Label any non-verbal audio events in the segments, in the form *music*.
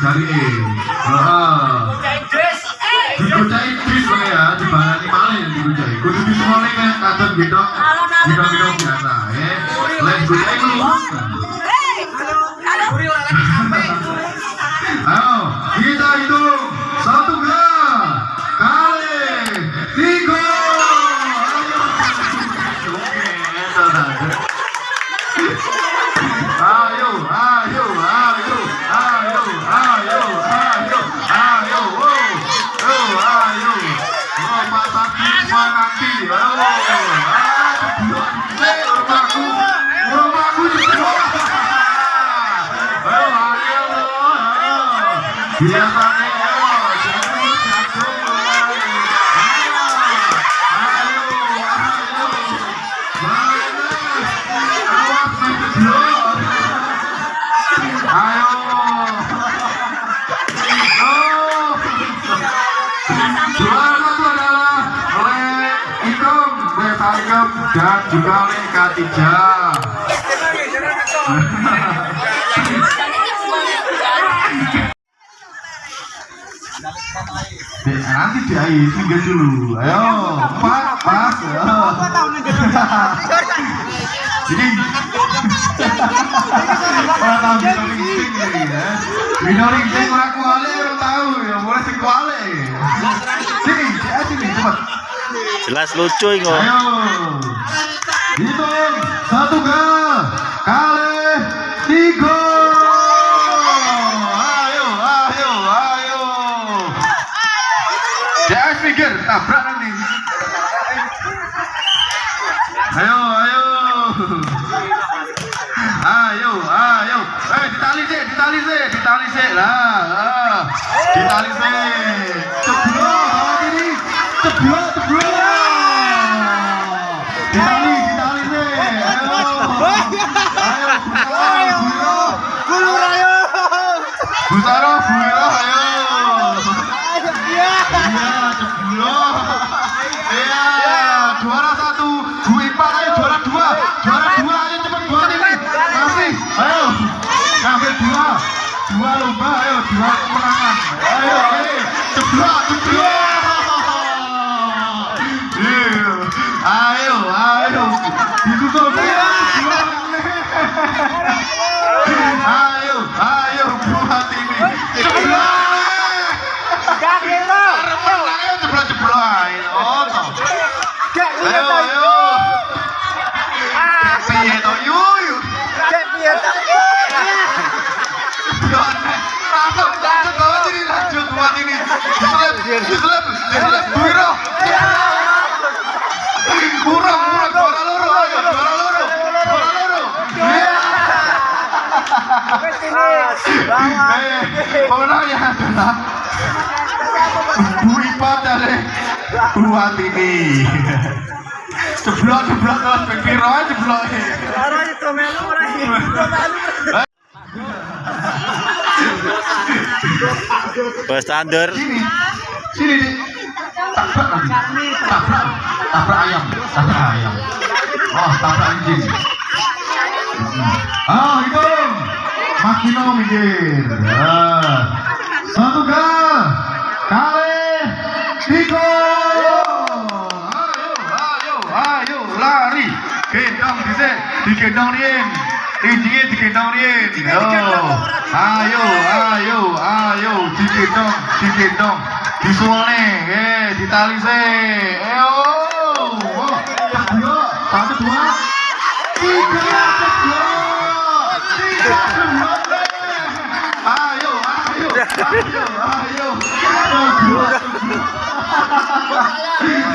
dari E. Heeh. Dikucai bis wae ya, dibalani malih dikucai. Kudu disemole kan kadang gitu. Gitu-gitu biasa, ya. Lain kucai lu. Yang paling dan juga oleh K3 Di, nanti di AIS tiga dulu. Ayo pas pas *laughs* jadi orang tahu binoring sing ya. Binoring sing orang kuali orang tahu ya. Boleh sing kuali. Sini sini cepat. Jelas lucu ini ayo. Hitung satu kali pikir tabrak nanti. Ayo, ayo. Ayo, ayo. Eh, ditali sih, ditali sih, ditali sih lah. Ah, Ditali sih. Ceblok, awak ini. Ceblok, ceblok. Ditali, ditali sih. Ayo. Ayo, ayo. Gulu rayo. Busaro, Buiro, ayo. Iya, ceblok. Iya, juara satu, Bu Ipa, ayo juara dua, juara dua, ayo cepet buat ini. Kasih, ayo, ngambil dua, dua lomba, ayo dua kemenangan. Ayo, ceblok, ceblok. Diselip, diselip, diselip. Buiro. Kurang, kurang, juara loro, ayo, juara loro, juara loro. Wes sini. Bawa. Pemenangnya adalah Bu Ipa dari buat ini. Jeblok, jeblok, piro aja jeblok. Orang itu melu standar. Sini, sini nih. Tabrak lagi. Tabrak, tabrak ayam, tabrak ayam. Oh, tabrak anjing. Ah, hitung. Mas Dino minggir. Ah. Satu gal. Kali. Tiga. Ayo, ayo, ayo, lari. Gendong disik, digendong rien. Injingnya digendong rien. Yo. Ayo, ayo, ayo, digendong, digendong. Disuane, eh, ditali se. Ayo. Oh. Satu, dua, tiga, ceblok. Tiga, ceblok. Ayo, ayo, ayo, ayo.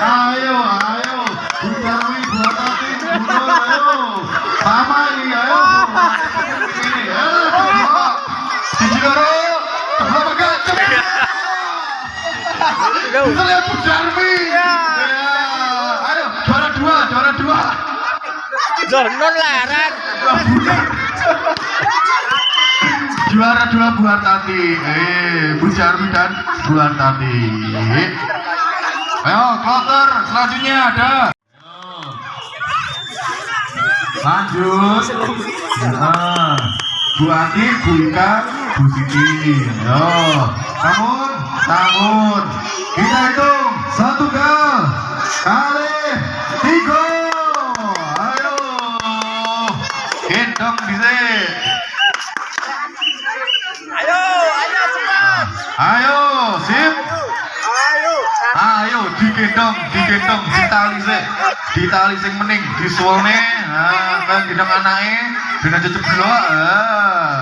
Ayo, ayo. Buat hati, bunuh, ayo. Sama ini, ayo. Ini, ayo, Kita lihat Bu Jarmi. Ya. Ayo, juara dua, juara dua. Zonon laran. Juara dua buat tadi. Eh, Bu Jarmi dan Bu tadi. Ayo, kloter selanjutnya ada. Lanjut. Nah, Bu Ati, Bu Ika, Bu Siti yo namun namun kita hitung. Satu gal kali tiga. Ayo. Gendong disik Ayo, ayo cepat. ayo sip Ayo. ayo digendong digendong ditali sik ditali sing mening disuwene. Nah kan gendong anake dengan ceblok ah.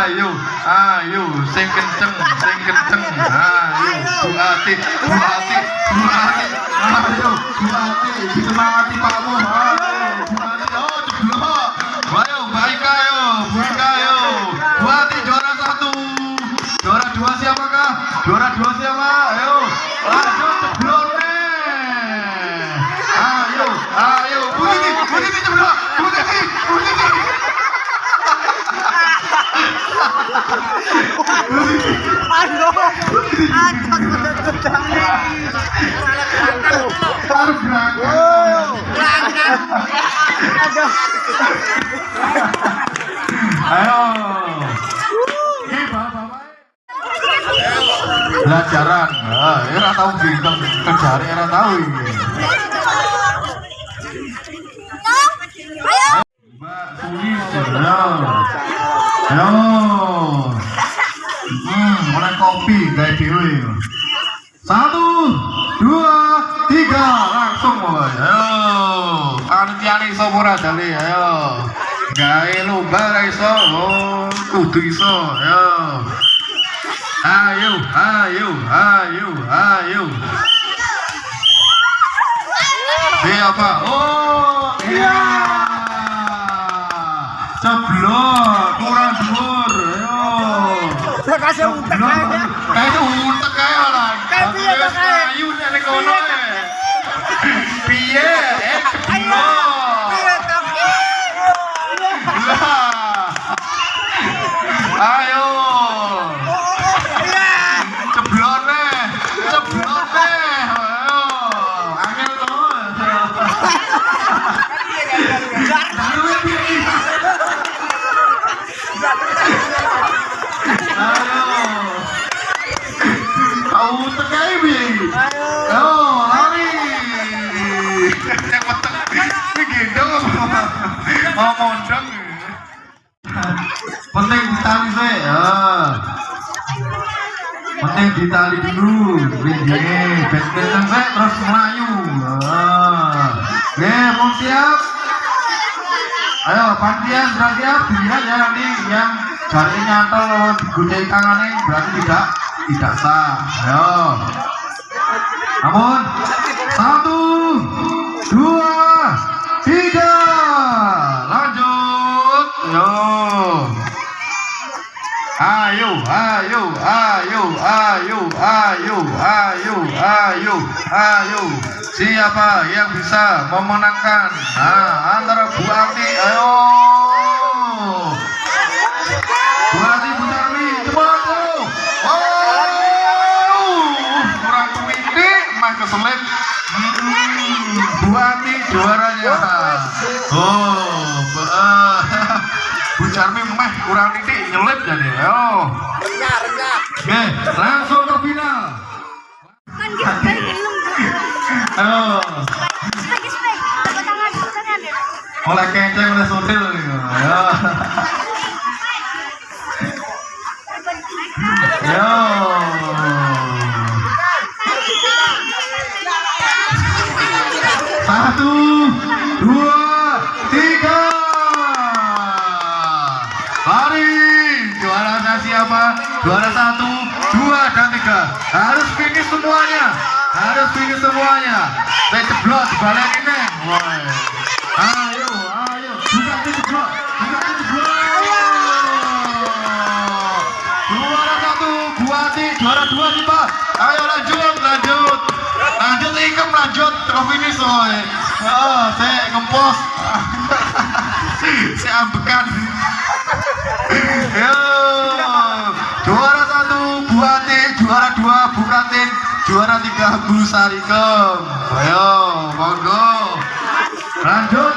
Ayo ayo sing kenceng sing kenceng. Ayo bu ati bu ati bu ati. Ayo bu ati disemangati pakmu Aduh. Ayo. Ah, era tahu bintang kerjaan era tahu ini. Ayo. Ayo. Kudu iso. Ayo. Ayo, ayo, ayo, ayo. Siapa? Oh, iya. Ceblok, kurang dhuwur. Ayo. Saya kasih untek aja. Kayak itu untek kayak orang. Kayak piye to, kayak? Ayu nek ning kono ya. Piye? Penting ditali sih. Ya. Penting ditali dulu. Rinjene. Ben kenceng sih terus melayu. Oke, mau siap? Ayo, pantian sudah siap? Dilihat ya nanti yang jari nyantol digunting tangannya berarti tidak tidak sah. Ayo. Namun satu, dua, ayo, ayo, ayo, ayo, ayo, ayo. Siapa yang bisa memenangkan? Nah, antara Bu Ati, ayo. Bu Ati, Bu Sarmi, cepat ayo. Oh, kurang tuwiti, mah keselip. Hmm, Bu Ati juaranya. Oh, *laughs* Bu, eh, Bu Sarmi mah kurang titik nyelip jadi. Ayo. Oke, langsung ke final. Kan gitu kan apa tangan tangan ya oleh keceng, oleh sotil nih. Ayo. Ayo. Semuanya. Harus finish semuanya. Saya ceblok dibalik ini. Ayo, ayo. Buka itu ceblok. Buka itu ceblok. Juara satu, Buati. Juara dua, Tipa. Ayo lanjut, lanjut. Lanjut, ikem lanjut. Ke finish, woi. Oh, saya ngempos. *laughs* saya ambekan. *laughs* Yo, juara tiga Bu Sarikem. Ayo, monggo. Lanjut.